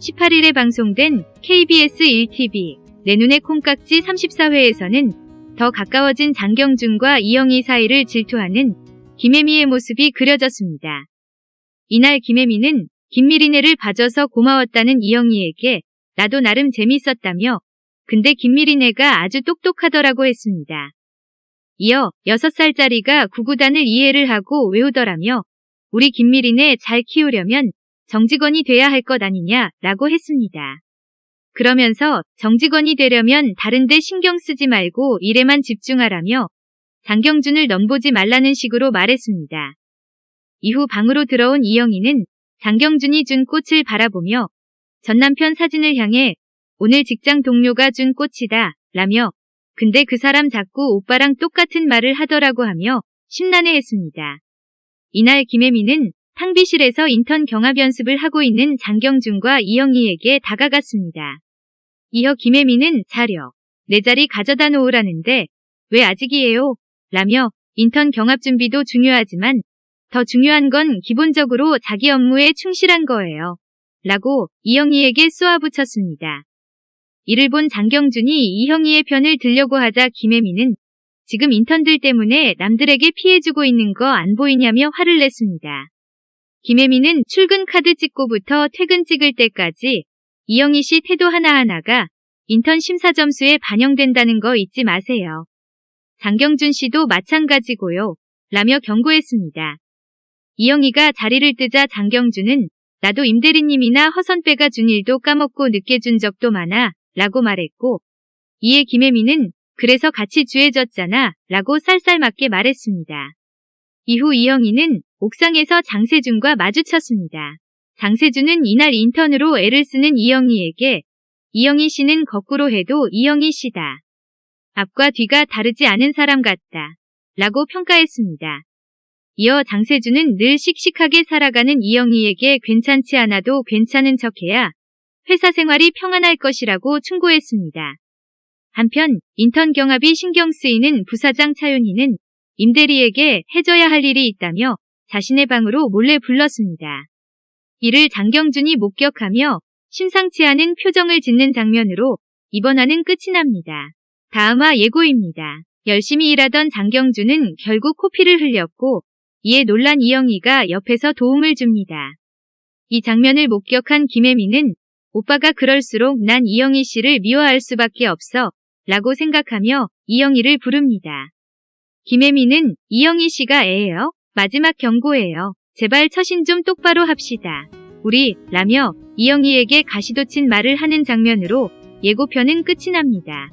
18일에 방송된 KBS 1TV 내 눈의 콩깍지 34회에서는 더 가까워진 장경준과 이영희 사이를 질투하는 김혜미의 모습이 그려졌습니다. 이날 김혜미는 김미리네를 봐줘서 고마웠다는 이영희에게 나도 나름 재밌었다며 근데 김미리네가 아주 똑똑하더라고 했습니다. 이어 6살짜리가 구구단을 이해를 하고 외우더라며 우리 김미리네 잘 키우려면 정직원이 돼야 할 것 아니냐 라고 했습니다. 그러면서 정직원이 되려면 다른데 신경 쓰지 말고 일에만 집중하라며 장경준을 넘보지 말라는 식으로 말했습니다. 이후 방으로 들어온 이영희는 장경준이 준 꽃을 바라보며 전 남편 사진을 향해 오늘 직장 동료가 준 꽃이다 라며 근데 그 사람 자꾸 오빠랑 똑같은 말을 하더라고 하며 심란해했습니다. 이날 김혜미는 탕비실에서 인턴 경합 연습을 하고 있는 장경준과 이영희에게 다가갔습니다. 이어 김혜미는 자려 내 자리 가져다 놓으라는데 왜 아직이에요? 라며 인턴 경합 준비도 중요하지만 더 중요한 건 기본적으로 자기 업무에 충실한 거예요. 라고 이영희에게 쏘아붙였습니다. 이를 본 장경준이 이형희의 편을 들려고 하자 김혜미는 지금 인턴들 때문에 남들에게 피해주고 있는 거 안 보이냐며 화를 냈습니다. 김혜미는 출근 카드 찍고부터 퇴근 찍을 때까지 이영희 씨 태도 하나하나가 인턴 심사 점수에 반영된다는 거 잊지 마세요. 장경준 씨도 마찬가지고요. 라며 경고했습니다. 이영희가 자리를 뜨자 장경준은 나도 임대리님이나 허선배가 준 일도 까먹고 늦게 준 적도 많아 라고 말했고 이에 김혜미는 그래서 같이 주해졌잖아 라고 쌀쌀맞게 말했습니다. 이후 이영희는 옥상에서 장세준과 마주쳤습니다. 장세준은 이날 인턴으로 애를 쓰는 이영희에게 이영희 씨는 거꾸로 해도 이영희 씨다. 앞과 뒤가 다르지 않은 사람 같다. 라고 평가했습니다. 이어 장세준은 늘 씩씩하게 살아가는 이영희에게 괜찮지 않아도 괜찮은 척해야 회사 생활이 평안할 것이라고 충고했습니다. 한편 인턴 경합이 신경 쓰이는 부사장 차윤희는 임대리에게 해줘야 할 일이 있다며 자신의 방으로 몰래 불렀습니다. 이를 장경준이 목격하며 심상치 않은 표정을 짓는 장면으로 이번 화는 끝이 납니다. 다음화 예고입니다. 열심히 일하던 장경준은 결국 코피를 흘렸고 이에 놀란 이영희가 옆에서 도움을 줍니다. 이 장면을 목격한 김혜미는 오빠가 그럴수록 난 이영희 씨를 미워할 수밖에 없어 라고 생각하며 이영희를 부릅니다. 김혜미는 이영희 씨가 애예요? 마지막 경고예요. 제발 처신 좀 똑바로 합시다. 우리 라며 이영희에게 가시돋친 말을 하는 장면으로 예고편은 끝이 납니다.